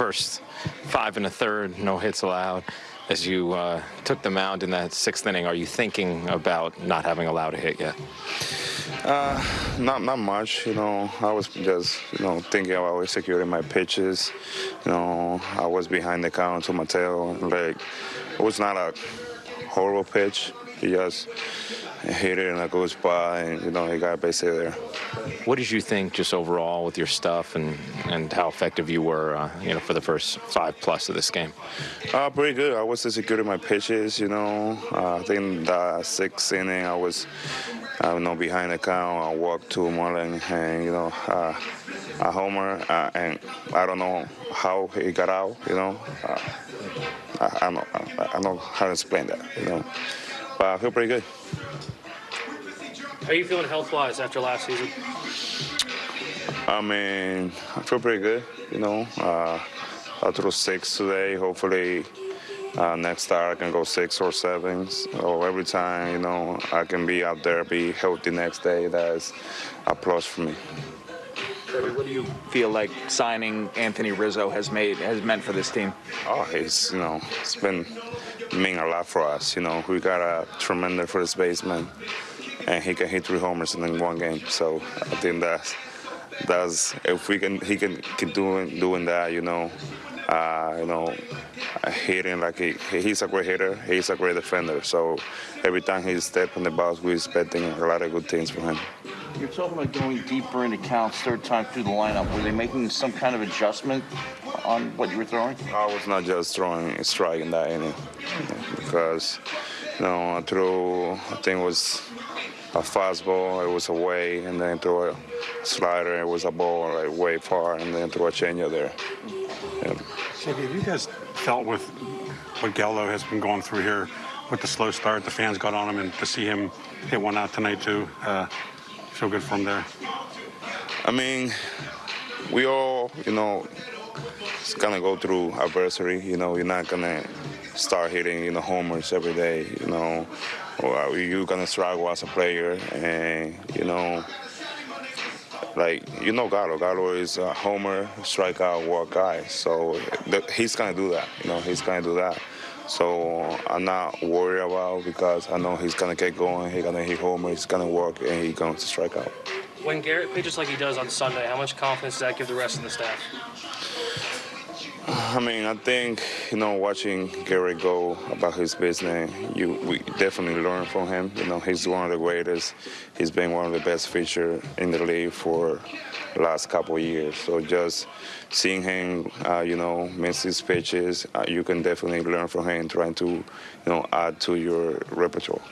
first five and a third, no hits allowed. As you uh, took the mound in that sixth inning, are you thinking about not having allowed a hit yet? Uh, not not much. You know, I was just you know thinking about executing my pitches. You know, I was behind the count to Mateo. Like it was not a horrible pitch. He just hit it in a good spot, and you know he got basically there. What did you think just overall with your stuff and, and how effective you were, uh, you know, for the first five plus of this game? Uh, pretty good. I was executing my pitches. You know, uh, I think the sixth inning I was, uh, you know, behind the count. I walked to Mullen, and you know, uh, a homer, uh, and I don't know how he got out. You know, uh, I, I don't know. I, I don't know how to explain that. You know, but I feel pretty good. How are you feeling health-wise after last season? I mean, I feel pretty good. You know, uh, I threw six today. Hopefully, uh, next start I can go six or seven. So every time, you know, I can be out there, be healthy next day. That's a plus for me. Kirby, what do you feel like signing Anthony Rizzo has made has meant for this team? Oh, he's you know, it's been mean a lot for us. You know, we got a tremendous first baseman, and he can hit three homers in one game. So I think that's that's if we can he can keep doing doing that. You know, uh, you know, hitting like he, he's a great hitter. He's a great defender. So every time he steps on the box, we're expecting a lot of good things from him. You're talking about going deeper into counts, third time through the lineup. Were they making some kind of adjustment on what you were throwing? I was not just throwing a strike in that inning because, you know, I threw, I think it was a fastball, it was away, and then threw a slider, it was a ball like way far, and then threw a changeup there. Yeah. So have you guys felt with what Gallo has been going through here with the slow start, the fans got on him, and to see him hit one out tonight too, uh, feel good from there? I mean, we all, you know, it's gonna go through adversity. You know, you're not gonna start hitting, you know, homers every day. You know, or uh, you're gonna struggle as a player, and you know, like you know, Gallo. Gallo is a homer, strikeout, walk guy. So he's gonna do that. You know, he's gonna do that. So I'm not worried about because I know he's gonna get going. He's gonna hit homers. He's gonna work, and he's going to strike out. When Gerrit pitches like he does on Sunday, how much confidence does that give the rest of the staff? I mean, I think you know, watching Gary go about his business, you we definitely learn from him. You know, he's one of the greatest. He's been one of the best pitchers in the league for the last couple years. So just seeing him, uh, you know, miss his pitches, uh, you can definitely learn from him, trying to, you know, add to your repertoire.